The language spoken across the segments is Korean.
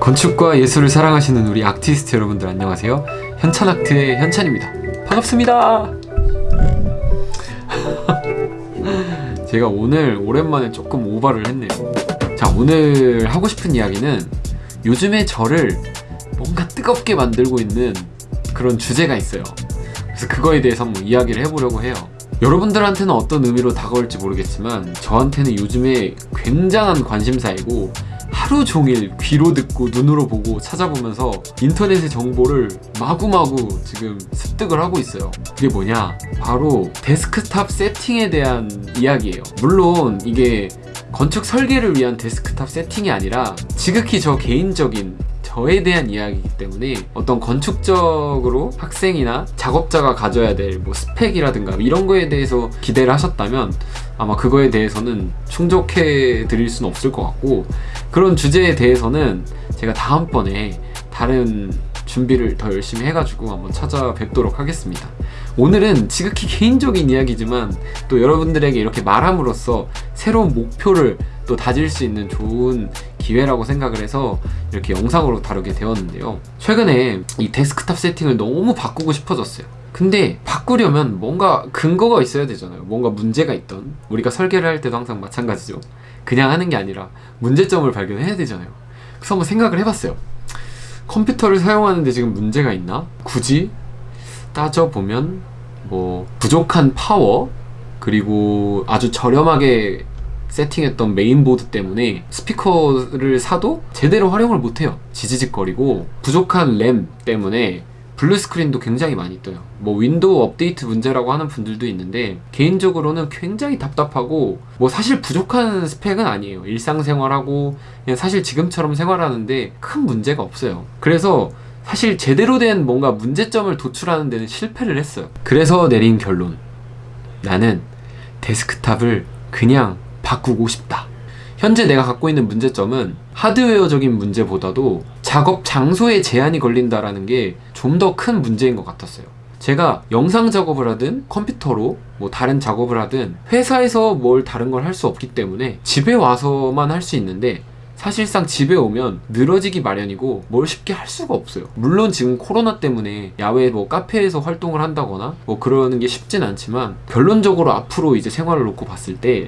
건축과 예술을 사랑하시는 우리 아티스트 여러분들 안녕하세요. 현찬아트의 현찬입니다. 반갑습니다. 제가 오늘 오랜만에 조금 오바를 했네요. 자 오늘 하고 싶은 이야기는 요즘에 저를 뭔가 뜨겁게 만들고 있는 그런 주제가 있어요. 그래서 그거에 대해서 한번 이야기를 해보려고 해요. 여러분들한테는 어떤 의미로 다가올지 모르겠지만 저한테는 요즘에 굉장한 관심사이고 하루 종일 귀로 듣고 눈으로 보고 찾아보면서 인터넷의 정보를 마구마구 지금 습득을 하고 있어요. 그게 뭐냐? 바로 데스크탑 세팅에 대한 이야기예요. 물론 이게 건축 설계를 위한 데스크탑 세팅이 아니라 지극히 저 개인적인 저에 대한 이야기이기 때문에 어떤 건축적으로 학생이나 작업자가 가져야 될 뭐 스펙이라든가 이런 거에 대해서 기대를 하셨다면 아마 그거에 대해서는 충족해 드릴 수는 없을 것 같고 그런 주제에 대해서는 제가 다음번에 다른 준비를 더 열심히 해가지고 한번 찾아뵙도록 하겠습니다. 오늘은 지극히 개인적인 이야기지만 또 여러분들에게 이렇게 말함으로써 새로운 목표를 또 다질 수 있는 좋은 기회라고 생각을 해서 이렇게 영상으로 다루게 되었는데요. 최근에 이 데스크탑 세팅을 너무 바꾸고 싶어졌어요. 근데 바꾸려면 뭔가 근거가 있어야 되잖아요. 뭔가 문제가 있던 우리가 설계를 할 때도 항상 마찬가지죠 그냥 하는 게 아니라 문제점을 발견해야 되잖아요. 그래서 한번 생각을 해봤어요. 컴퓨터를 사용하는데 지금 문제가 있나? 굳이? 따져보면 뭐 부족한 파워 그리고 아주 저렴하게 세팅했던 메인보드 때문에 스피커를 사도 제대로 활용을 못해요. 지지직거리고 부족한 램 때문에 블루스크린도 굉장히 많이 떠요. 뭐 윈도우 업데이트 문제라고 하는 분들도 있는데 개인적으로는 굉장히 답답하고 뭐 사실 부족한 스펙은 아니에요. 일상생활하고 사실 지금처럼 생활하는데 큰 문제가 없어요. 그래서 사실 제대로 된 뭔가 문제점을 도출하는 데는 실패를 했어요. 그래서 내린 결론. 나는 데스크탑을 그냥 바꾸고 싶다. 현재 내가 갖고 있는 문제점은 하드웨어적인 문제보다도 작업 장소에 제한이 걸린다라는 게 좀 더 큰 문제인 것 같았어요. 제가 영상 작업을 하든 컴퓨터로 뭐 다른 작업을 하든 회사에서 뭘 다른 걸 할 수 없기 때문에 집에 와서만 할 수 있는데 사실상 집에 오면 늘어지기 마련이고 뭘 쉽게 할 수가 없어요. 물론 지금 코로나 때문에 야외 뭐 카페에서 활동을 한다거나 뭐 그러는 게 쉽진 않지만 결론적으로 앞으로 이제 생활을 놓고 봤을 때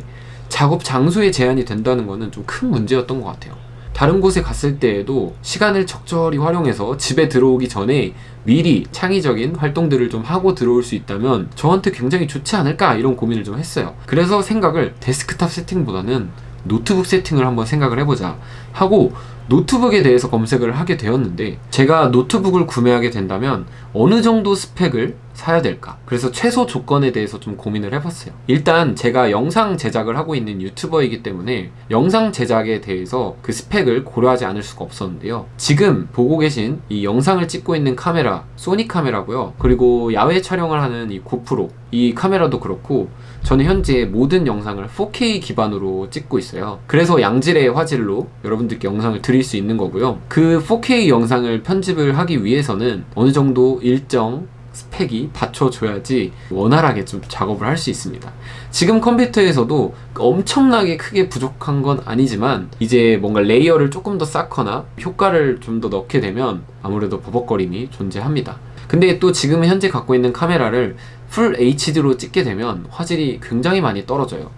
작업 장소에 제한이 된다는 것은 좀큰 문제였던 것 같아요 다른 곳에 갔을 때에도 시간을 적절히 활용해서 집에 들어오기 전에 미리 창의적인 활동들을 좀 하고 들어올 수 있다면 저한테 굉장히 좋지 않을까 이런 고민을 좀 했어요. 그래서 생각을 데스크탑 세팅보다는 노트북 세팅을 한번 생각을 해보자 하고 노트북에 대해서 검색을 하게 되었는데 제가 노트북을 구매하게 된다면 어느 정도 스펙을 사야 될까? 그래서 최소 조건에 대해서 좀 고민을 해봤어요. 일단 제가 영상 제작을 하고 있는 유튜버이기 때문에 영상 제작에 대해서 그 스펙을 고려하지 않을 수가 없었는데요. 지금 보고 계신 이 영상을 찍고 있는 카메라 소니 카메라고요. 그리고 야외 촬영을 하는 이 고프로 이 카메라도 그렇고 저는 현재 모든 영상을 4K 기반으로 찍고 있어요. 그래서 양질의 화질로 여러분들께 영상을 드릴 수 있는 거고요. 그 4K 영상을 편집을 하기 위해서는 어느 정도 일정 스펙이 받쳐줘야지 원활하게 좀 작업을 할 수 있습니다. 지금 컴퓨터에서도 엄청나게 크게 부족한 건 아니지만 이제 뭔가 layer를 조금 더 쌓거나 효과를 좀 더 넣게 되면 아무래도 버벅거림이 존재합니다. 근데 또 지금 현재 갖고 있는 카메라를 full HD로 찍게 되면 화질이 굉장히 많이 떨어져요.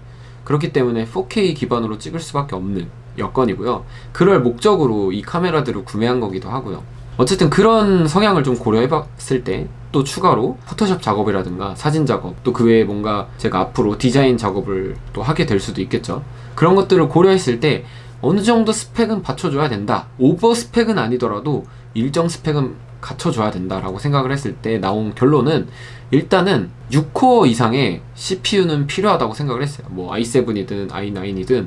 그렇기 때문에 4K 기반으로 찍을 수밖에 없는 여건이고요. 그럴 목적으로 이 카메라들을 구매한 거기도 하고요 어쨌든 그런 성향을 좀 고려해 봤을 때 또 추가로 포토샵 작업이라든가 사진 작업 또 그 외에 뭔가 제가 앞으로 디자인 작업을 또 하게 될 수도 있겠죠. 그런 것들을 고려했을 때 어느 정도 스펙은 받쳐줘야 된다. over 스펙은 아니더라도 일정 스펙은 갖춰줘야 된다라고 생각을 했을 때 나온 결론은 일단은 6코어 이상의 CPU는 필요하다고 생각을 했어요. 뭐 i7이든 i9이든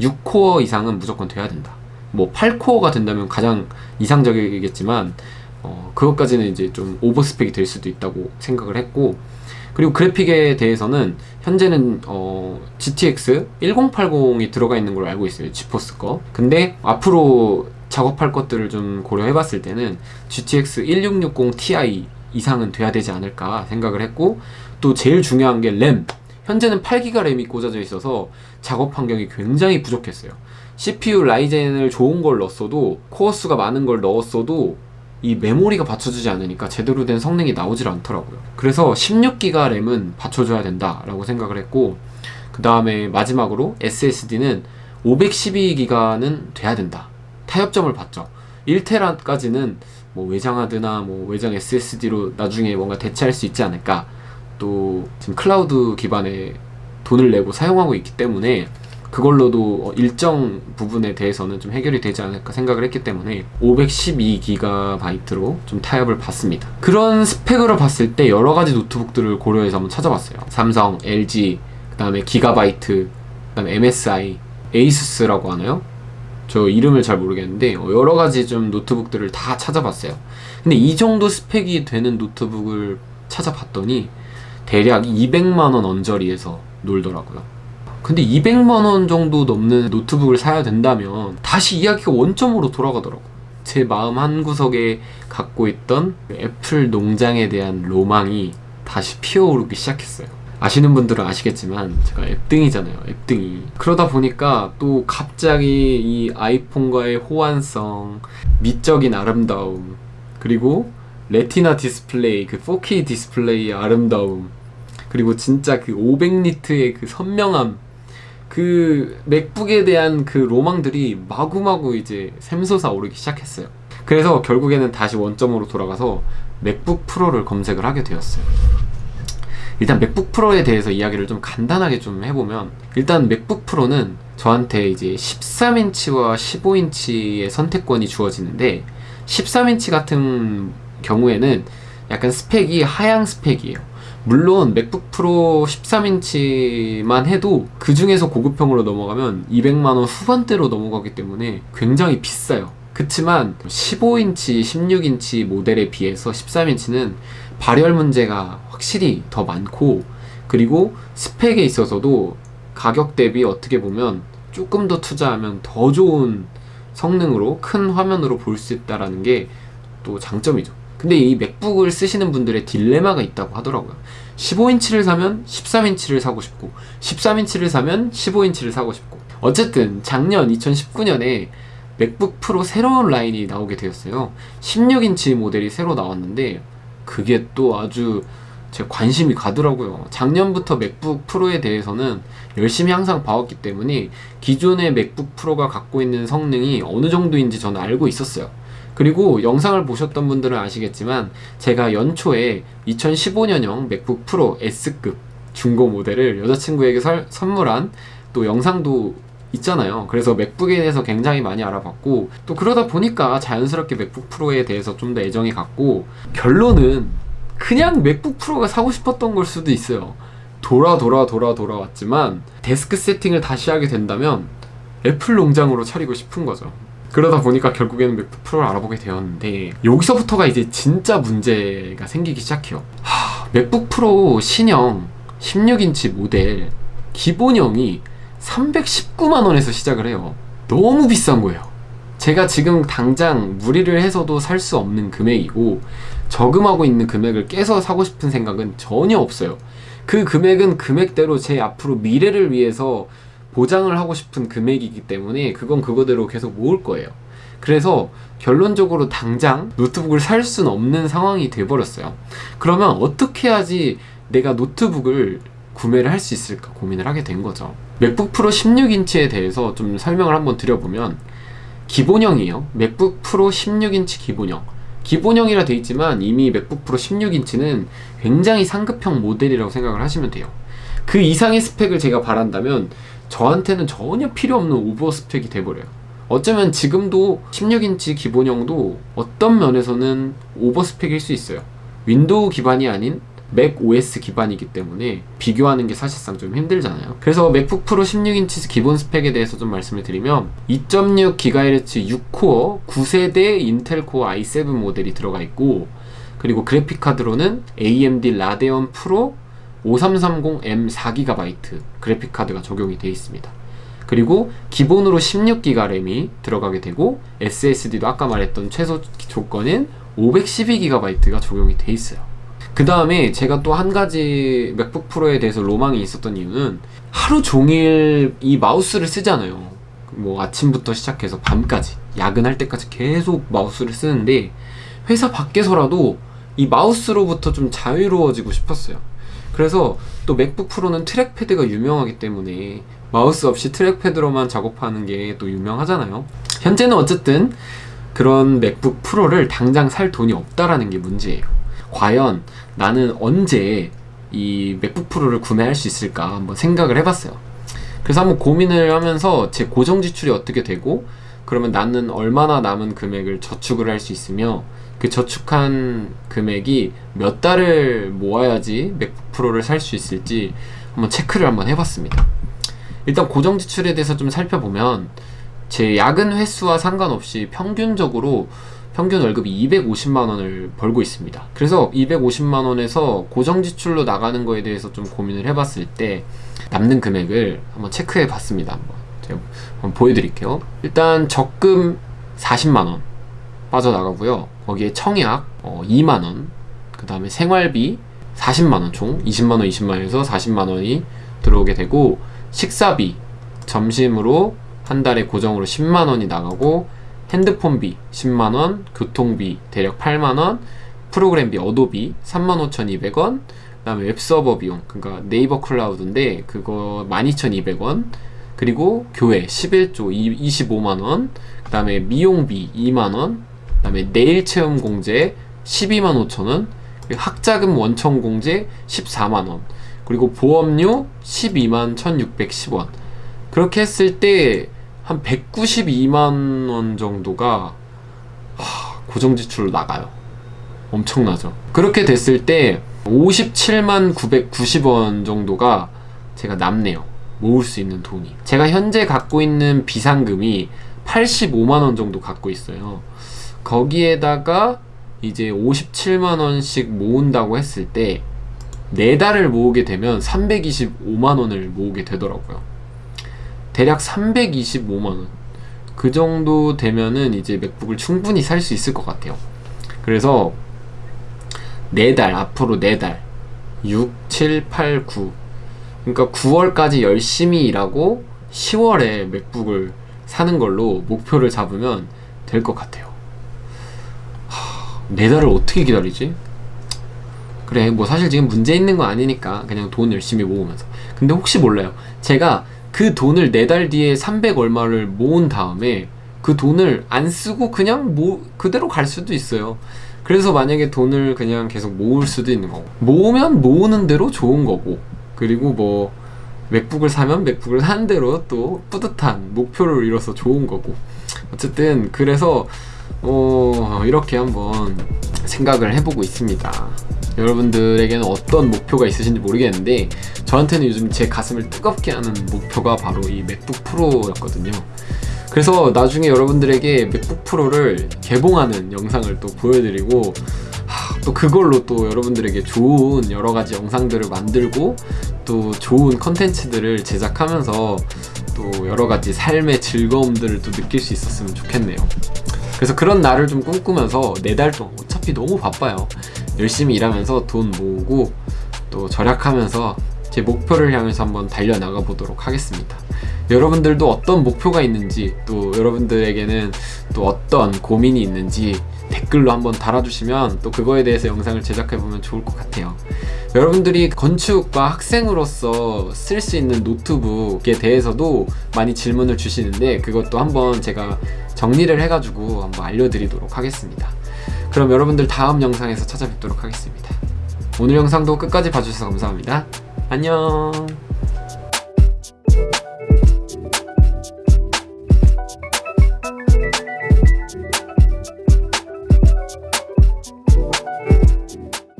6코어 이상은 무조건 돼야 된다 뭐 8코어가 된다면 가장 이상적이겠지만 어, 그것까지는 이제 좀 오버스펙이 될 수도 있다고 생각을 했고 그리고 그래픽에 대해서는 현재는 어, GTX 1080이 들어가 있는 걸로 알고 있어요 지포스 거. 근데 앞으로 작업할 것들을 좀 고려해 봤을 때는 GTX 1660 Ti 이상은 돼야 되지 않을까 생각을 했고 또 제일 중요한 게 램 현재는 8기가 램이 꽂아져 있어서 작업 환경이 굉장히 부족했어요 CPU 라이젠을 좋은 걸 넣었어도 코어 수가 많은 걸 넣었어도 이 메모리가 받쳐주지 않으니까 제대로 된 성능이 나오질 않더라고요. 그래서 16기가 램은 받쳐줘야 된다 라고 생각을 했고 그 다음에 마지막으로 SSD는 512기가는 돼야 된다. 타협점을 봤죠. 1테라까지는 뭐 외장 하드나 뭐 외장 SSD로 나중에 뭔가 대체할 수 있지 않을까. 또 지금 클라우드 기반의 돈을 내고 사용하고 있기 때문에 그걸로도 일정 부분에 대해서는 좀 해결이 되지 않을까 생각을 했기 때문에 512GB로 좀 타협을 받습니다. 그런 스펙으로 봤을 때 여러 가지 노트북들을 고려해서 한번 찾아봤어요. 삼성, LG, 그 다음에 기가바이트, 그 다음에 MSI, ASUS라고 하나요? 저 이름을 잘 모르겠는데 어, 여러 가지 좀 노트북들을 다 찾아봤어요. 근데 이 정도 스펙이 되는 노트북을 찾아봤더니 대략 200만원 언저리에서 놀더라고요. 근데 200만원 정도 넘는 노트북을 사야 된다면 다시 이야기가 원점으로 돌아가더라고요. 제 마음 한구석에 갖고 있던 애플 농장에 대한 로망이 다시 피어오르기 시작했어요. 아시는 분들은 아시겠지만 제가 앱등이잖아요 앱등이 그러다 보니까 또 갑자기 이 아이폰과의 호환성 미적인 아름다움 그리고 Retina 디스플레이 그 4K 디스플레이의 아름다움 그리고 진짜 그 500nit의 그 선명함 그 맥북에 대한 그 로망들이 마구마구 이제 샘솟아 오르기 시작했어요. 그래서 결국에는 다시 원점으로 돌아가서 맥북 프로를 검색을 하게 되었어요. 일단 맥북 프로에 대해서 이야기를 좀 간단하게 좀 해보면 일단 맥북 프로는 저한테 이제 13인치와 15인치의 선택권이 주어지는데 13인치 같은 경우에는 약간 스펙이 하향 스펙이에요 물론 맥북 프로 13인치만 해도 그 중에서 고급형으로 넘어가면 200만원 후반대로 넘어가기 때문에 굉장히 비싸요. 그치만 15인치, 16인치 모델에 비해서 13인치는 발열 문제가 확실히 더 많고 그리고 스펙에 있어서도 가격 대비 어떻게 보면 조금 더 투자하면 더 좋은 성능으로 큰 화면으로 볼 수 있다는 게또 장점이죠 근데 이 맥북을 쓰시는 분들의 딜레마가 있다고 하더라고요. 15인치를 사면 13인치를 사고 싶고 13인치를 사면 15인치를 사고 싶고. 어쨌든 작년 2019년에 맥북 프로 새로운 라인이 나오게 되었어요. 16인치 모델이 새로 나왔는데 그게 또 아주 제 관심이 가더라고요. 작년부터 맥북 프로에 대해서는 열심히 항상 봐왔기 때문에 기존의 맥북 프로가 갖고 있는 성능이 어느 정도인지 저는 알고 있었어요 그리고 영상을 보셨던 분들은 아시겠지만 제가 연초에 2015년형 맥북 프로 S급 중고 모델을 여자친구에게 설, 선물한 또 영상도 있잖아요. 그래서 맥북에 대해서 굉장히 많이 알아봤고 또 그러다 보니까 자연스럽게 맥북 프로에 대해서 좀 더 애정이 갔고 결론은 그냥 맥북 프로가 사고 싶었던 걸 수도 있어요. 돌아 돌아 돌아 돌아왔지만 데스크 세팅을 다시 하게 된다면 애플 농장으로 차리고 싶은 거죠 그러다 보니까 결국에는 맥북 프로를 알아보게 되었는데 여기서부터가 이제 진짜 문제가 생기기 시작해요. 하, 맥북 프로 신형 16인치 모델 기본형이 319만원에서 시작을 해요. 너무 비싼 거예요. 제가 지금 당장 무리를 해서도 살 수 없는 금액이고 저금하고 있는 금액을 깨서 사고 싶은 생각은 전혀 없어요. 그 금액은 금액대로 제 앞으로 미래를 위해서 보장을 하고 싶은 금액이기 때문에 그건 그거대로 계속 모을 거예요. 그래서 결론적으로 당장 노트북을 살 수는 없는 상황이 돼버렸어요. 그러면 어떻게 해야지 내가 노트북을 구매를 할 수 있을까 고민을 하게 된 거죠. 맥북 프로 16인치에 대해서 좀 설명을 한번 드려보면 기본형이에요. 맥북 프로 16인치 기본형. 기본형이라 되어 있지만 이미 맥북 프로 16인치는 굉장히 상급형 모델이라고 생각을 하시면 돼요. 그 이상의 스펙을 제가 바란다면 저한테는 전혀 필요 없는 over 스펙이 돼버려요. 어쩌면 지금도 16인치 기본형도 어떤 면에서는 over 스펙일 수 있어요. 윈도우 기반이 아닌 Mac OS 기반이기 때문에 비교하는 게 사실상 좀 힘들잖아요. 그래서 맥북 프로 16인치 기본 스펙에 대해서 좀 말씀을 드리면 2.6GHz 6코어 9세대 인텔 Core i7 모델이 들어가 있고 그리고 그래픽카드로는 AMD 라데온 프로 5330M 4GB 그래픽카드가 적용이 되어 있습니다. 그리고 기본으로 16기가 램이 들어가게 되고 SSD도 아까 말했던 최소 조건인 512GB가 적용이 되어 있어요. 그 다음에 제가 또 한 가지 맥북 프로에 대해서 로망이 있었던 이유는 하루 종일 이 마우스를 쓰잖아요. 뭐 아침부터 시작해서 밤까지 야근할 때까지 계속 마우스를 쓰는데 회사 밖에서라도 이 마우스로부터 좀 자유로워지고 싶었어요. 그래서 또 맥북 프로는 trackpad가 유명하기 때문에 마우스 없이 trackpad로만 작업하는 게 또 유명하잖아요. 현재는 어쨌든 그런 맥북 프로를 당장 살 돈이 없다라는 게 문제예요. 과연 나는 언제 이 맥북 프로를 구매할 수 있을까 한번 생각을 해봤어요. 그래서 한번 고민을 하면서 제 고정 지출이 어떻게 되고 그러면 나는 얼마나 남은 금액을 저축을 할 수 있으며 그 저축한 금액이 몇 달을 모아야지 맥북 프로를 살 수 있을지 한번 체크를 한번 해봤습니다. 일단 고정 지출에 대해서 좀 살펴보면 제 야근 횟수와 상관없이 평균적으로 평균 월급이 250만 원을 벌고 있습니다. 그래서 250만 원에서 고정 지출로 나가는 거에 대해서 좀 고민을 해봤을 때 남는 금액을 한번 체크해 봤습니다. 한번 제가 한번 보여드릴게요. 일단 적금 40만 원 빠져나가고요. 거기에 청약 어, 2만 원, 그 다음에 생활비 40만 원 총 20만 원, 20만 원에서 40만 원이 들어오게 되고 식사비 점심으로 한 달에 고정으로 10만 원이 나가고 핸드폰비 10만 원, 교통비 대략 8만 원, 프로그램비 어도비 35,200원, 그 다음에 웹서버 비용 그러니까 네이버 클라우드인데 그거 12,200원 그리고 교회 11조 25만 원, 그 다음에 미용비 2만 원, 그 다음에 내일 체험 공제 12만 5천 원, 그리고 학자금 원천 공제 14만 원, 그리고 보험료 12만 1,610원. 그렇게 했을 때 한 192만 원 정도가 하, 고정 지출로 나가요. 엄청나죠. 그렇게 됐을 때 57만 990원 정도가 제가 남네요. 모을 수 있는 돈이. 제가 현재 갖고 있는 비상금이 85만 원 정도 갖고 있어요. 거기에다가 이제 57만 원씩 모은다고 했을 때 네 달을 모으게 되면 325만 원을 모으게 되더라고요. 대략 325만 원. 그 정도 되면은 이제 맥북을 충분히 살 수 있을 것 같아요. 그래서 네 달, 앞으로 네 달. 6, 7, 8, 9. 그러니까 9월까지 열심히 일하고 10월에 맥북을 사는 걸로 목표를 잡으면 될 것 같아요. 하, 네 달을 어떻게 기다리지? 그래, 뭐 사실 지금 문제 있는 거 아니니까 그냥 돈 열심히 모으면서. 근데 혹시 몰라요. 제가 그 돈을 네 달 뒤에 300 얼마를 모은 다음에 그 돈을 안 쓰고 그냥 모, 그대로 갈 수도 있어요. 그래서 만약에 돈을 그냥 계속 모을 수도 있는 거고. 모으면 모으는 대로 좋은 거고. 그리고 뭐, 맥북을 사면 맥북을 사는 대로 또 뿌듯한 목표를 이뤄서 좋은 거고. 어쨌든, 그래서, 어, 이렇게 한번 생각을 해보고 있습니다. 여러분들에게는 어떤 목표가 있으신지 모르겠는데 저한테는 요즘 제 가슴을 뜨겁게 하는 목표가 바로 이 맥북 프로였거든요. 그래서 나중에 여러분들에게 맥북 프로를 개봉하는 영상을 또 보여드리고 하, 또 그걸로 또 여러분들에게 좋은 여러 가지 영상들을 만들고 또 좋은 컨텐츠들을 제작하면서 또 여러 가지 삶의 즐거움들을 또 느낄 수 있었으면 좋겠네요. 그래서 그런 날을 좀 꿈꾸면서 네 달 동안 어차피 너무 바빠요. 열심히 일하면서 돈 모으고 또 절약하면서 제 목표를 향해서 한번 달려나가 보도록 하겠습니다. 여러분들도 어떤 목표가 있는지 또 여러분들에게는 또 어떤 고민이 있는지 댓글로 한번 달아주시면 또 그거에 대해서 영상을 제작해보면 좋을 것 같아요. 여러분들이 건축과 학생으로서 쓸 수 있는 노트북에 대해서도 많이 질문을 주시는데 그것도 한번 제가 정리를 해가지고 한번 알려드리도록 하겠습니다. 그럼 여러분들 다음 영상에서 찾아뵙도록 하겠습니다. 오늘 영상도 끝까지 봐주셔서 감사합니다. 안녕